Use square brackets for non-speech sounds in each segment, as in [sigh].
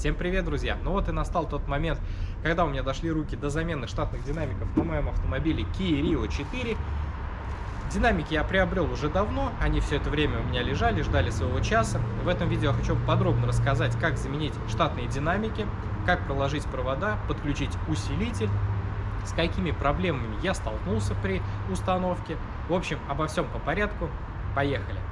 Всем привет, друзья! Ну вот и настал тот момент, когда у меня дошли руки до замены штатных динамиков на моем автомобиле Kia Rio 4. Динамики я приобрел уже давно, они все это время у меня лежали, ждали своего часа. В этом видео я хочу подробно рассказать, как заменить штатные динамики, как проложить провода, подключить усилитель, с какими проблемами я столкнулся при установке. В общем, обо всем по порядку. Поехали!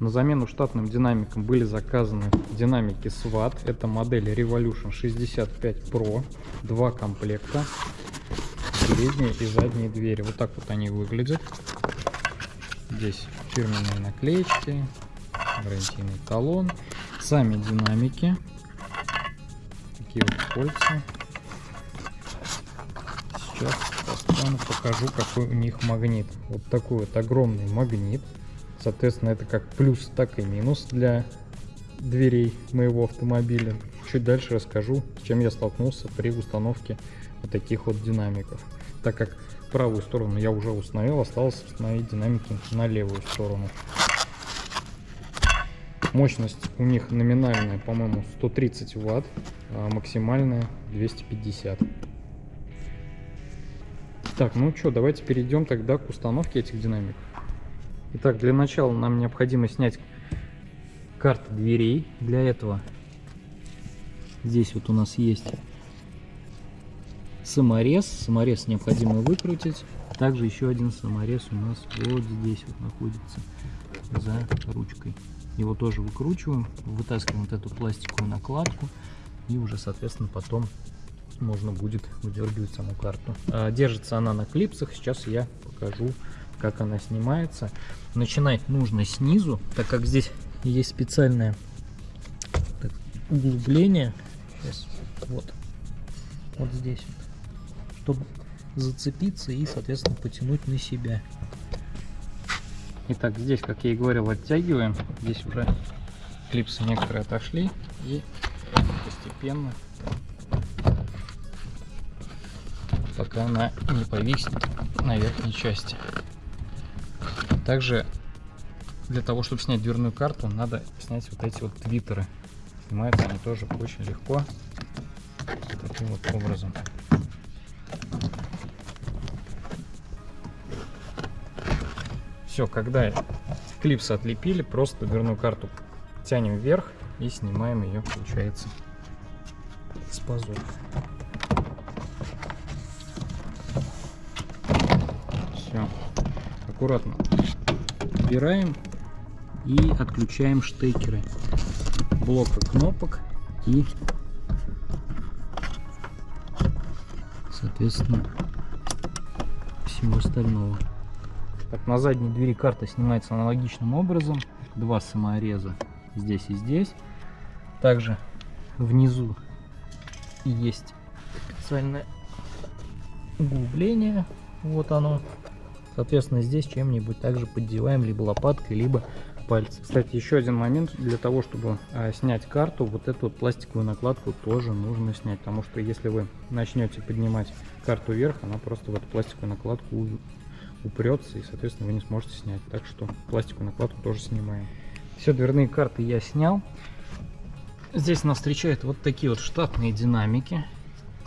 На замену штатным динамикам были заказаны динамики SWAT. Это модель Revolution 65 Pro. Два комплекта. Передние и задние двери. Вот так вот они выглядят. Здесь фирменные наклеечки, гарантийный талон. Сами динамики. Такие вот кольца. Сейчас покажу, какой у них магнит. Вот такой вот огромный магнит. Соответственно, это как плюс, так и минус для дверей моего автомобиля. Чуть дальше расскажу, с чем я столкнулся при установке вот таких вот динамиков. Так как правую сторону я уже установил, осталось установить динамики на левую сторону. Мощность у них номинальная, по-моему, 130 ватт, а максимальная 250. Так, ну что, давайте перейдем тогда к установке этих динамиков. Итак, для начала нам необходимо снять карты дверей. Для этого здесь вот у нас есть саморез. Саморез необходимо выкрутить. Также еще один саморез у нас вот здесь вот находится за ручкой. Его тоже выкручиваем, вытаскиваем вот эту пластиковую накладку и уже, соответственно, потом можно будет выдергивать саму карту. А, держится она на клипсах. Сейчас я покажу как она снимается. Начинать нужно снизу, так как здесь есть специальное углубление. Сейчас, вот, вот здесь, чтобы зацепиться и, соответственно, потянуть на себя. Итак, здесь, как я и говорил, оттягиваем. Здесь уже клипсы некоторые отошли и постепенно пока она не повиснет на верхней части. Также для того, чтобы снять дверную карту, надо снять вот эти вот твиттеры. Снимаются они тоже очень легко. Таким вот образом. Все, когда клипсы отлепили, просто дверную карту тянем вверх и снимаем ее, получается, с пазов. Все, аккуратно убираем и отключаем штекеры блока кнопок и соответственно всего остального. Так, на задней двери карта снимается аналогичным образом. Два самореза здесь и здесь. Также внизу есть специальное углубление. Вот оно. Соответственно, здесь чем-нибудь также поддеваем либо лопаткой, либо пальцем. Кстати, еще один момент. Для того, чтобы а, снять карту, вот эту вот пластиковую накладку тоже нужно снять. Потому что если вы начнете поднимать карту вверх, она просто в эту пластиковую накладку упрется и, соответственно, вы не сможете снять. Так что пластиковую накладку тоже снимаем. Все, дверные карты я снял. Здесь нас встречают вот такие вот штатные динамики.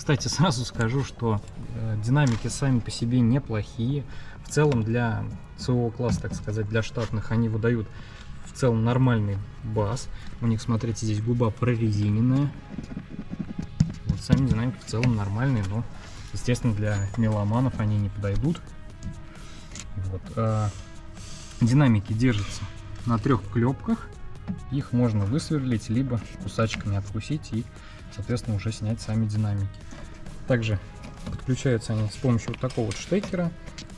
Кстати, сразу скажу, что э, динамики сами по себе неплохие. В целом для своего класса, так сказать, для штатных, они выдают в целом нормальный бас. У них, смотрите, здесь губа прорезиненная. Вот сами динамики в целом нормальные, но, естественно, для меломанов они не подойдут. Вот. А динамики держатся на трех клепках. Их можно высверлить, либо кусачками откусить и, соответственно, уже снять сами динамики. Также подключаются они с помощью вот такого вот штекера.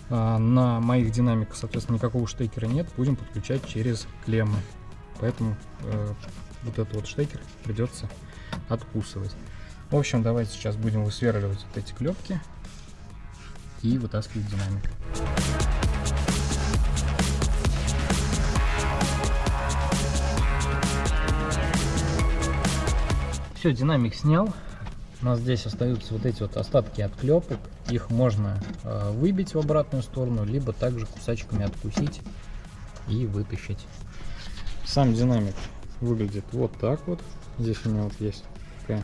А, на моих динамиках, соответственно, никакого штекера нет. Будем подключать через клеммы. Поэтому э, вот этот вот штекер придется откусывать. В общем, давайте сейчас будем высверливать вот эти клепки и вытаскивать динамик. Все, динамик снял. У нас здесь остаются вот эти вот остатки от клепок. Их можно э, выбить в обратную сторону, либо также кусачками откусить и вытащить. Сам динамик выглядит вот так вот. Здесь у него вот есть такая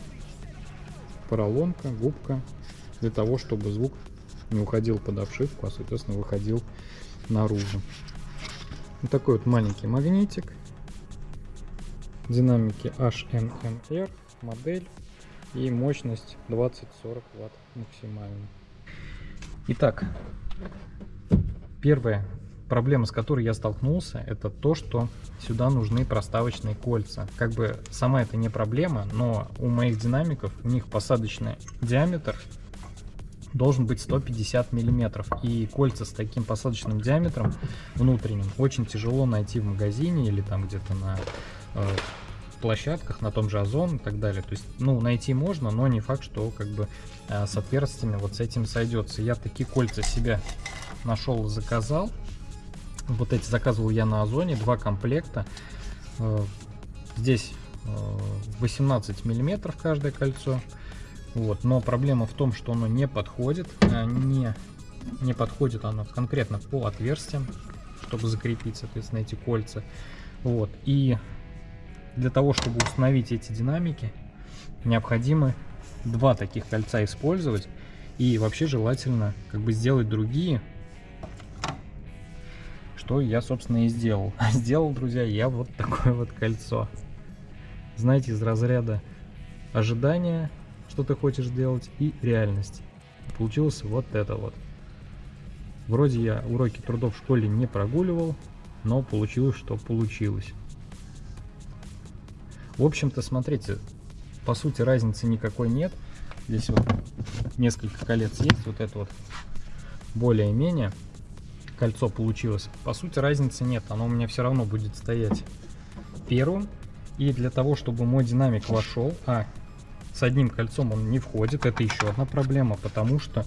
поролонка, губка, для того, чтобы звук не уходил под обшивку, а, соответственно, выходил наружу. Вот такой вот маленький магнитик. Динамики HMMR модель и мощность 20-40 ватт максимально. Итак, первая проблема, с которой я столкнулся, это то, что сюда нужны проставочные кольца. Как бы сама это не проблема, но у моих динамиков, у них посадочный диаметр должен быть 150 миллиметров. И кольца с таким посадочным диаметром внутренним очень тяжело найти в магазине или там где-то на э, площадках, на том же Озон и так далее. То есть, ну, найти можно, но не факт, что как бы э, с отверстиями вот с этим сойдется. Я такие кольца себя нашел заказал. Вот эти заказывал я на Озоне, два комплекта. Э, здесь 18 э, миллиметров каждое кольцо. Вот, но проблема в том, что оно не подходит, не, не подходит оно конкретно по отверстиям, чтобы закрепить, соответственно, эти кольца. Вот, и для того, чтобы установить эти динамики, необходимо два таких кольца использовать. И вообще желательно как бы сделать другие, что я, собственно, и сделал. [laughs] Сделал, друзья, я вот такое вот кольцо. Знаете, из разряда ожидания, что ты хочешь делать, и реальности. Получилось вот это вот. Вроде я уроки трудов в школе не прогуливал, но получилось, что получилось. В общем-то, смотрите, по сути разницы никакой нет. Здесь вот несколько колец есть, вот это вот более-менее кольцо получилось. По сути разницы нет, оно у меня все равно будет стоять первым. И для того, чтобы мой динамик вошел, а с одним кольцом он не входит, это еще одна проблема, потому что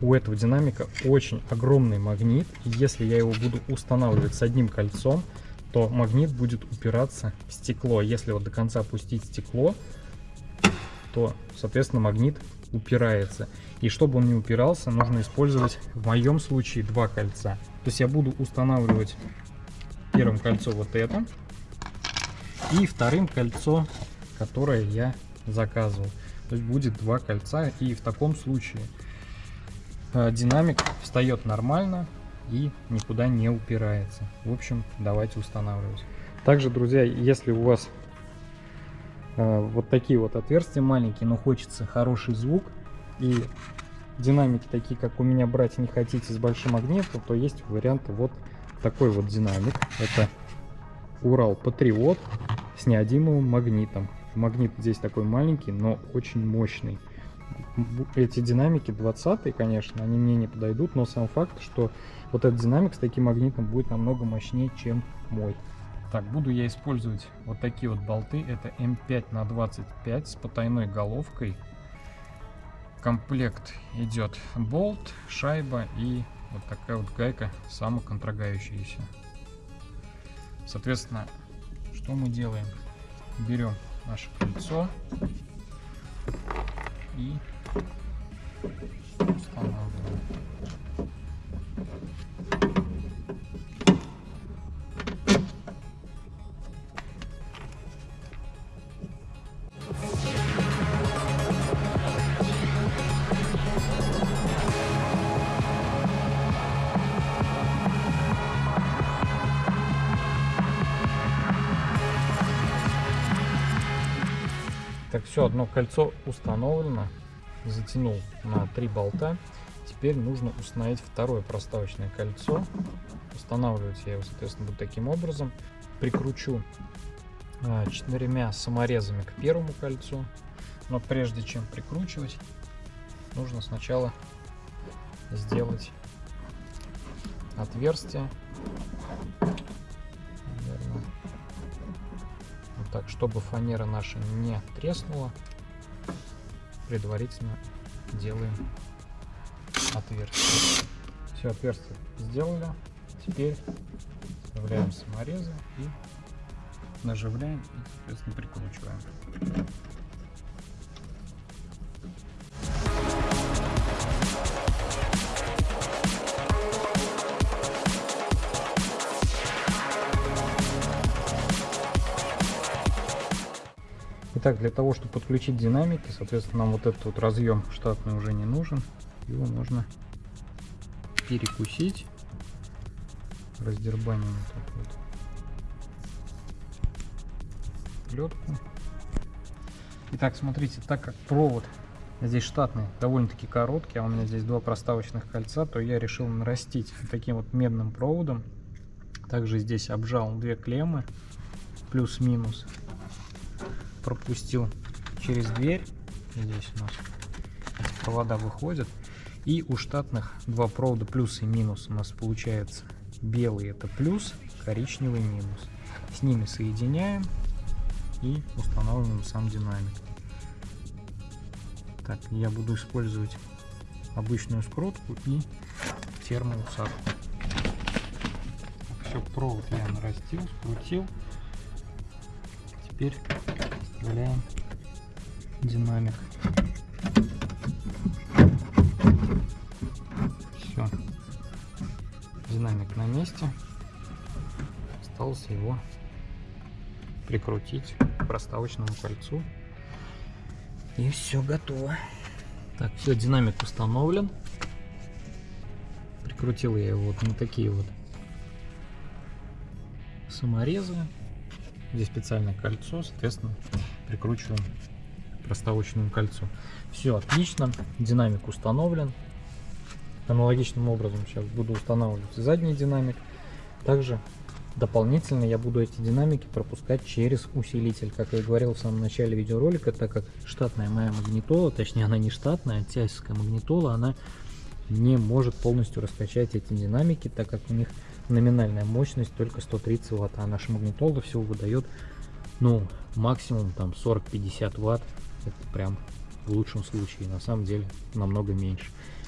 у этого динамика очень огромный магнит. И если я его буду устанавливать с одним кольцом, то магнит будет упираться в стекло. Если вот до конца опустить стекло, то, соответственно, магнит упирается. И чтобы он не упирался, нужно использовать в моем случае два кольца. То есть я буду устанавливать первым кольцо вот это. И вторым кольцо, которое я заказывал. То есть будет два кольца. И в таком случае э, динамик встает нормально и никуда не упирается. В общем, давайте устанавливать. Также, друзья, если у вас э, вот такие вот отверстия маленькие, но хочется хороший звук и динамики такие, как у меня брать не хотите с большим магнитом, то есть вариант вот такой вот динамик. Это Урал Патриот с неодимовым магнитом. Магнит здесь такой маленький, но очень мощный. Эти динамики 20 конечно, они мне не подойдут, но сам факт, что вот этот динамик с таким магнитом будет намного мощнее, чем мой. Так, буду я использовать вот такие вот болты. Это М5 на 25 с потайной головкой комплект идет болт, шайба и вот такая вот гайка самоконтрогающаяся. Соответственно, что мы делаем? Берем наше кольцо и устанавливаем. Все, одно кольцо установлено. Затянул на три болта. Теперь нужно установить второе проставочное кольцо. Устанавливать я его, соответственно, буду таким образом. Прикручу а, четырьмя саморезами к первому кольцу. Но прежде чем прикручивать, нужно сначала сделать отверстие так, чтобы фанера наша не треснула, предварительно делаем отверстие. Все, отверстие сделали. Теперь вставляем саморезы и наживляем и, соответственно, прикручиваем. Итак, для того, чтобы подключить динамики, соответственно, нам вот этот вот разъем штатный уже не нужен. Его можно перекусить. Раздербаним эту вот плетку. Итак, смотрите, так как провод здесь штатный довольно-таки короткий, а у меня здесь два проставочных кольца, то я решил нарастить таким вот медным проводом. Также здесь обжал две клеммы, плюс-минус. Пропустил через дверь. Здесь у нас провода выходят. И у штатных два провода плюс и минус у нас получается. Белый это плюс, коричневый минус. С ними соединяем и устанавливаем сам динамик. Так, я буду использовать обычную скрутку и термоусадку. Все, провод я нарастил, скрутил. Теперь вставляем динамик. Все, динамик на месте. Осталось его прикрутить к проставочному кольцу и все готово. Так, все, динамик установлен. Прикрутил я его вот на такие вот саморезы. Здесь специальное кольцо, соответственно, прикручиваем к проставочному кольцу. Все отлично, динамик установлен. Аналогичным образом сейчас буду устанавливать задний динамик. Также Дополнительно я буду эти динамики пропускать через усилитель. Как я говорил в самом начале видеоролика, так как штатная моя магнитола, точнее она не штатная, а тяжская магнитола, она не может полностью раскачать эти динамики, так как у них номинальная мощность только 130 ватт, а наша магнитола всего выдает ну максимум там 40-50 ватт, это прям в лучшем случае, на самом деле намного меньше.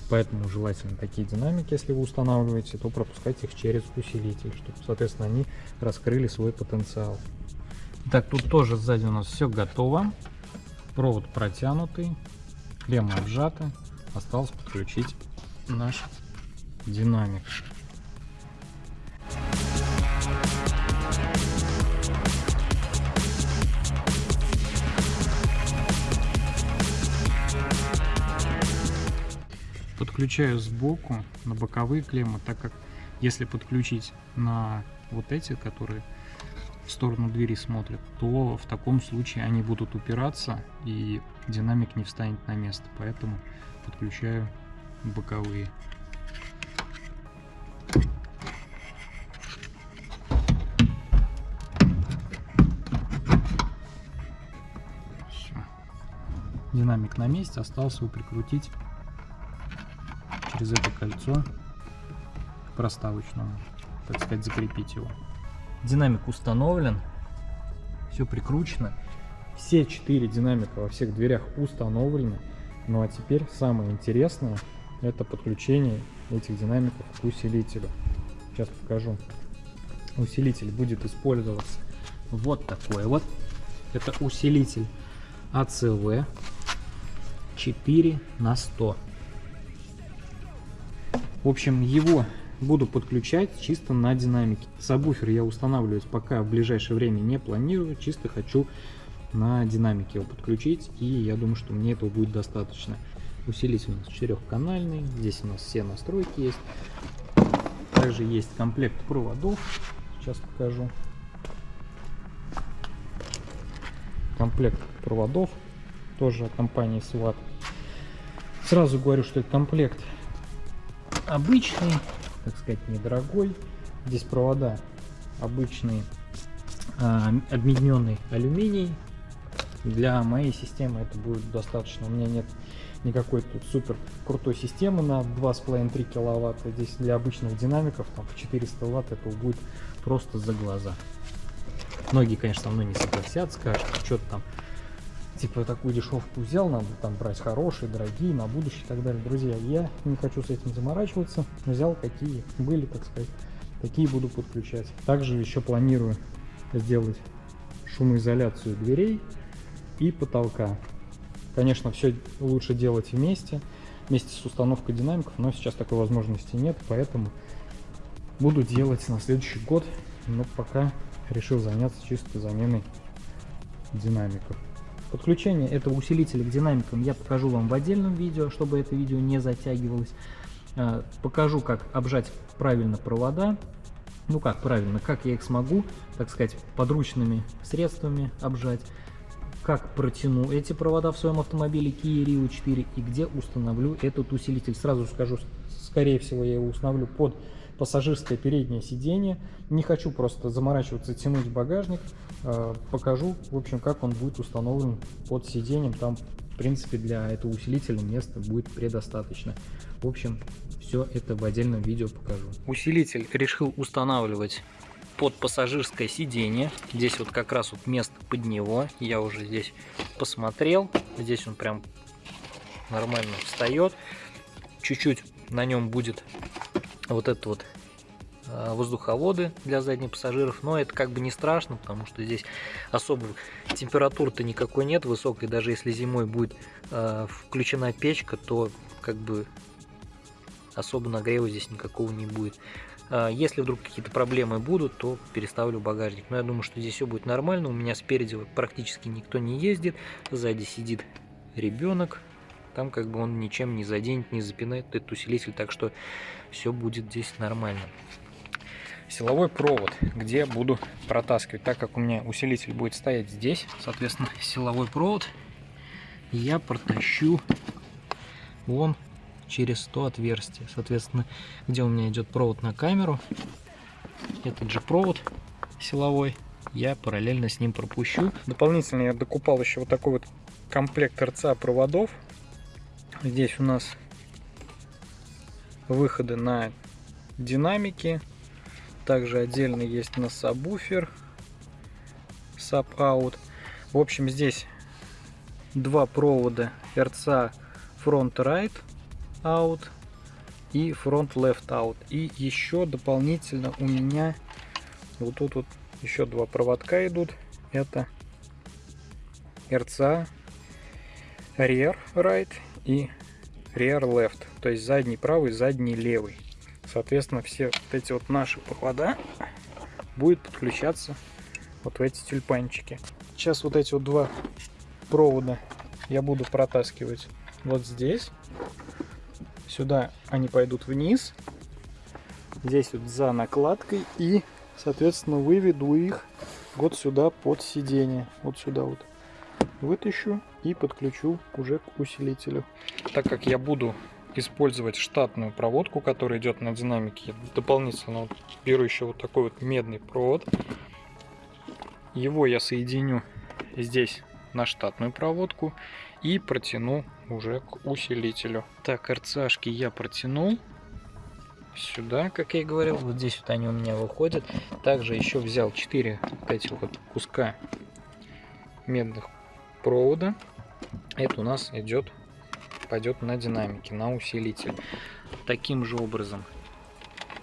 Поэтому желательно такие динамики, если вы устанавливаете, то пропускать их через усилитель, чтобы, соответственно, они раскрыли свой потенциал. Так, тут тоже сзади у нас все готово. Провод протянутый, клемма отжата. Осталось подключить наш динамик. Подключаю сбоку на боковые клеммы, так как если подключить на вот эти, которые в сторону двери смотрят, то в таком случае они будут упираться и динамик не встанет на место. Поэтому подключаю боковые. Все. Динамик на месте, осталось его прикрутить через это кольцо к проставочному, так сказать, закрепить его. Динамик установлен, все прикручено. Все четыре динамика во всех дверях установлены. Ну а теперь самое интересное, это подключение этих динамиков к усилителю. Сейчас покажу. Усилитель будет использоваться вот такой вот. Это усилитель ACV 4 на 100. В общем, его буду подключать чисто на динамике. Сабвуфер я устанавливать пока в ближайшее время не планирую, чисто хочу на динамике его подключить, и я думаю, что мне этого будет достаточно. Усилитель у нас четырехканальный, здесь у нас все настройки есть. Также есть комплект проводов, сейчас покажу. Комплект проводов, тоже от компании SWAT. Сразу говорю, что это комплект обычный, так сказать, недорогой. Здесь провода обычный а, объединенный алюминий. Для моей системы это будет достаточно. У меня нет никакой тут супер крутой системы на 2,5-3 киловатта. Здесь для обычных динамиков там, по 400 ватт этого будет просто за глаза. Многие, конечно, со мной не согласятся, скажут, что-то там типа такую дешевку взял, надо там брать хорошие, дорогие, на будущее и так далее. Друзья, я не хочу с этим заморачиваться, взял какие были, так сказать, такие буду подключать. Также еще планирую сделать шумоизоляцию дверей и потолка. Конечно, все лучше делать вместе, вместе с установкой динамиков, но сейчас такой возможности нет, поэтому буду делать на следующий год, но пока решил заняться чисто заменой динамиков. Подключение этого усилителя к динамикам я покажу вам в отдельном видео, чтобы это видео не затягивалось. Э, покажу, как обжать правильно провода. Ну как правильно, как я их смогу, так сказать, подручными средствами обжать. Как протяну эти провода в своем автомобиле Kia Rio 4 и где установлю этот усилитель. Сразу скажу, скорее всего я его установлю под пассажирское переднее сиденье. Не хочу просто заморачиваться, тянуть багажник. Э, покажу, в общем, как он будет установлен под сиденьем. Там, в принципе, для этого усилителя места будет предостаточно. В общем, все это в отдельном видео покажу. Усилитель решил устанавливать под пассажирское сиденье. Здесь вот как раз вот место под него. Я уже здесь посмотрел. Здесь он прям нормально встает. Чуть-чуть на нем будет вот это вот а, воздуховоды для задних пассажиров, но это как бы не страшно, потому что здесь особо температуры-то никакой нет высокой, даже если зимой будет э, включена печка, то как бы особо нагрева здесь никакого не будет. Э, если вдруг какие-то проблемы будут, то переставлю багажник, но я думаю, что здесь все будет нормально, у меня спереди практически никто не ездит, сзади сидит ребенок, там как бы он ничем не заденет, не запинает этот усилитель, так что все будет здесь нормально. Силовой провод, где буду протаскивать, так как у меня усилитель будет стоять здесь, соответственно, [laughs] силовой провод я протащу вон через то отверстие, соответственно, где у меня идет провод на камеру, этот же провод силовой, я параллельно с ним пропущу. Дополнительно я докупал еще вот такой вот комплект RCA проводов Здесь у нас выходы на динамики. Также отдельно есть на сабвуфер, sub out. В общем, здесь два провода RCA Front Right Out и Front Left Out. И еще дополнительно у меня вот тут вот еще два проводка идут. Это RCA Rear Right и rear left, то есть задний правый, задний левый. Соответственно, все вот эти вот наши провода будет подключаться вот в эти тюльпанчики. Сейчас вот эти вот два провода я буду протаскивать вот здесь. Сюда они пойдут вниз. Здесь вот за накладкой и, соответственно, выведу их вот сюда под сиденье. Вот сюда вот вытащу и подключу уже к усилителю. Так как я буду использовать штатную проводку, которая идет на динамике, дополнительно вот беру еще вот такой вот медный провод. Его я соединю здесь на штатную проводку и протяну уже к усилителю. Так, РЦАшки я протянул сюда, как я и говорил. Вот здесь вот они у меня выходят. Также еще взял 4 вот этих вот куска медных провода. Это у нас идет, пойдет на динамики, на усилитель. Таким же образом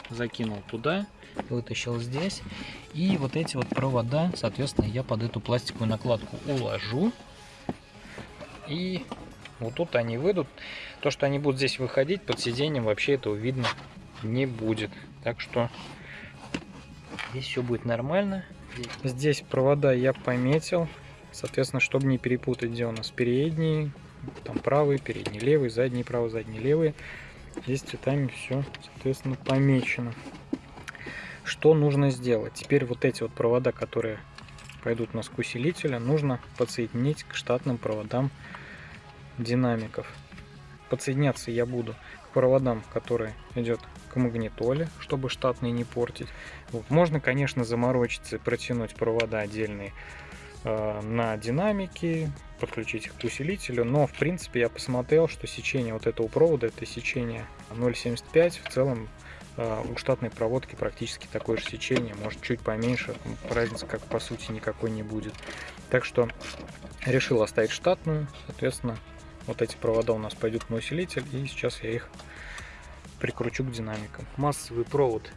закинул туда, вытащил здесь. И вот эти вот провода, соответственно, я под эту пластиковую накладку уложу. И вот тут они выйдут. То, что они будут здесь выходить под сиденьем, вообще этого видно не будет. Так что здесь все будет нормально. Здесь провода я пометил. Соответственно, чтобы не перепутать, где у нас передний, там правый, передний левый, задний правый, задний левый. Здесь цветами все, соответственно, помечено. Что нужно сделать? Теперь вот эти вот провода, которые пойдут у нас к усилителю, нужно подсоединить к штатным проводам динамиков. Подсоединяться я буду к проводам, которые идет к магнитоле, чтобы штатные не портить. Вот. Можно, конечно, заморочиться, протянуть провода отдельные на динамики, подключить их к усилителю, но в принципе я посмотрел, что сечение вот этого провода это сечение 0.75, в целом э, у штатной проводки практически такое же сечение, может чуть поменьше, разницы как по сути никакой не будет. Так что решил оставить штатную, соответственно вот эти провода у нас пойдут на усилитель и сейчас я их прикручу к динамикам. Массовый провод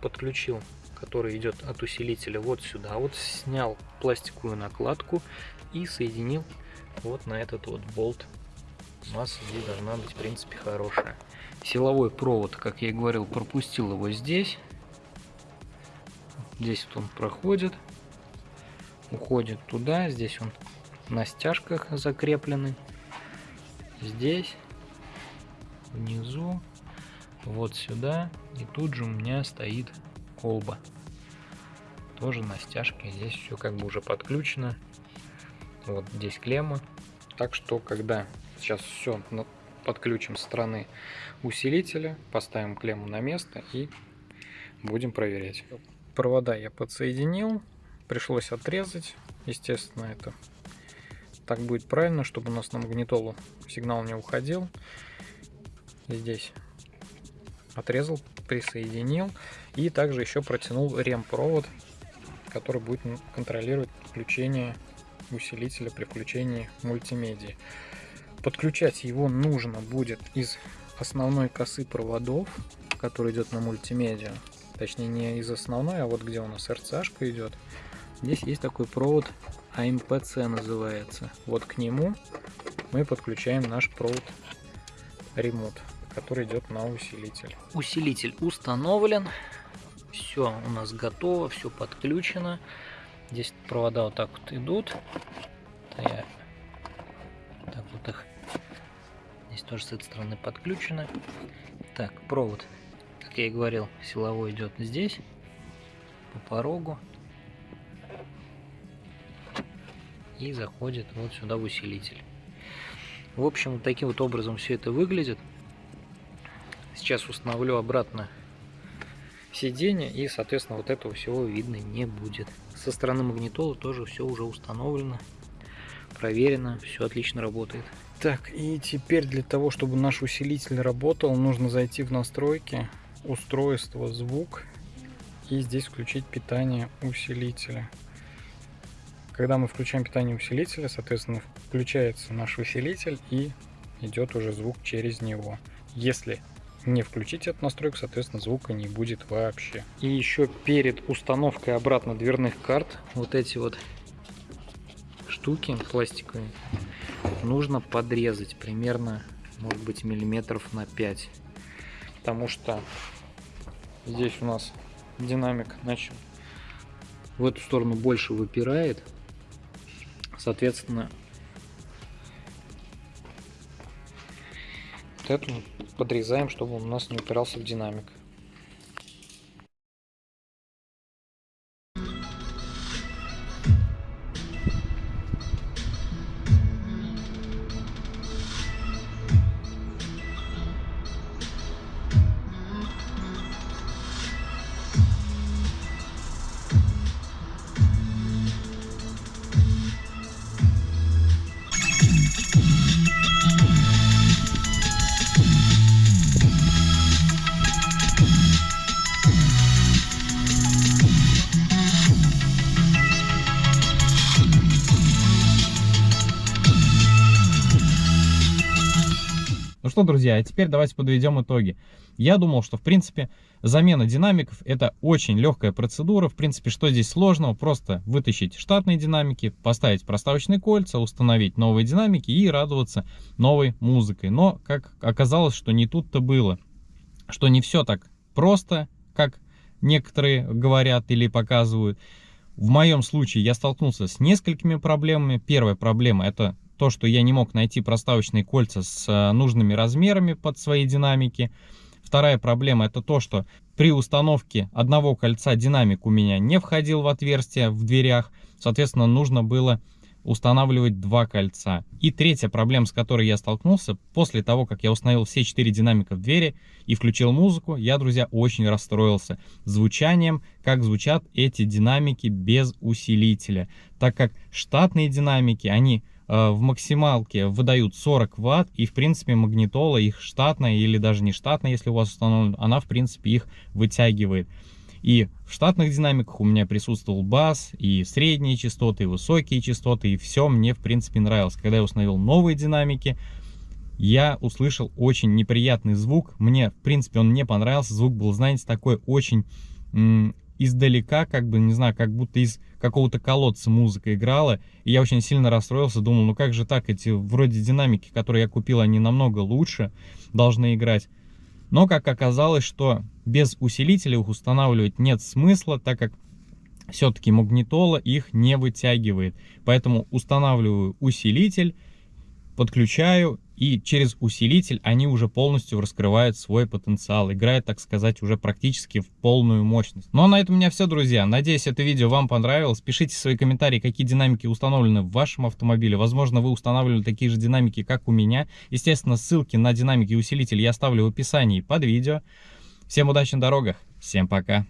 подключил который идет от усилителя вот сюда. Вот снял пластиковую накладку и соединил вот на этот вот болт. Масса здесь должна быть в принципе хорошая. Силовой провод, как я и говорил, пропустил его здесь. Здесь вот он проходит, уходит туда, здесь он на стяжках закреплены. Здесь, внизу, вот сюда. И тут же у меня стоит колба. Тоже на стяжке. Здесь все как бы уже подключено. Вот здесь клемма. Так что, когда сейчас все подключим с стороны усилителя, поставим клемму на место и будем проверять. Провода я подсоединил, пришлось отрезать. Естественно, это так будет правильно, чтобы у нас на магнитолу сигнал не уходил. Здесь отрезал, присоединил и также еще протянул ремпровод, который будет контролировать включение усилителя при включении мультимедии. Подключать его нужно будет из основной косы проводов, который идет на мультимедиа. Точнее не из основной, а вот где у нас RCA идет. Здесь есть такой провод AMPC называется. Вот к нему мы подключаем наш провод ремонт, который идет на усилитель. Усилитель установлен. Все у нас готово, все подключено. Здесь провода вот так вот идут. Это я так вот их здесь тоже с этой стороны подключено. Так, провод, как я и говорил, силовой идет здесь по порогу и заходит вот сюда в усилитель. В общем, таким вот образом все это выглядит. Сейчас установлю обратно сиденье и, соответственно, вот этого всего видно не будет. Со стороны магнитолы тоже все уже установлено, проверено, все отлично работает. Так, и теперь для того, чтобы наш усилитель работал, нужно зайти в настройки, устройство, звук и здесь включить питание усилителя. Когда мы включаем питание усилителя, соответственно, включается наш усилитель и идет уже звук через него. Если не включить эту настройку, соответственно, звука не будет вообще. И еще перед установкой обратно дверных карт, вот эти вот штуки пластиковые, нужно подрезать примерно, может быть, миллиметров на 5. Потому что здесь у нас динамик начал в эту сторону больше выпирает, Соответственно, вот эту подрезаем, чтобы он у нас не упирался в динамик. Что, друзья, а теперь давайте подведем итоги. Я думал, что, в принципе, замена динамиков это очень легкая процедура. В принципе, что здесь сложного? Просто вытащить штатные динамики, поставить проставочные кольца, установить новые динамики и радоваться новой музыкой. Но, как оказалось, что не тут-то было. Что не все так просто, как некоторые говорят или показывают. В моем случае я столкнулся с несколькими проблемами. Первая проблема это то, что я не мог найти проставочные кольца с э, нужными размерами под свои динамики. Вторая проблема это то, что при установке одного кольца динамик у меня не входил в отверстие в дверях. Соответственно, нужно было устанавливать два кольца. И третья проблема, с которой я столкнулся, после того, как я установил все четыре динамика в двери и включил музыку, я, друзья, очень расстроился звучанием, как звучат эти динамики без усилителя. Так как штатные динамики, они в максималке выдают 40 ватт, и в принципе магнитола их штатная или даже не штатная, если у вас установлена, она в принципе их вытягивает. И в штатных динамиках у меня присутствовал бас, и средние частоты, и высокие частоты, и все мне в принципе нравилось. Когда я установил новые динамики, я услышал очень неприятный звук. Мне, в принципе, он не понравился. Звук был, знаете, такой очень издалека, как бы, не знаю, как будто из какого-то колодца музыка играла. И я очень сильно расстроился, думал, ну как же так, эти вроде динамики, которые я купил, они намного лучше должны играть. Но как оказалось, что без усилителя их устанавливать нет смысла, так как все-таки магнитола их не вытягивает. Поэтому устанавливаю усилитель, подключаю и через усилитель они уже полностью раскрывают свой потенциал, играет, так сказать, уже практически в полную мощность. Ну а на этом у меня все, друзья. Надеюсь, это видео вам понравилось. Пишите свои комментарии, какие динамики установлены в вашем автомобиле. Возможно, вы устанавливали такие же динамики, как у меня. Естественно, ссылки на динамики и усилитель я оставлю в описании под видео. Всем удачи на дорогах, всем пока!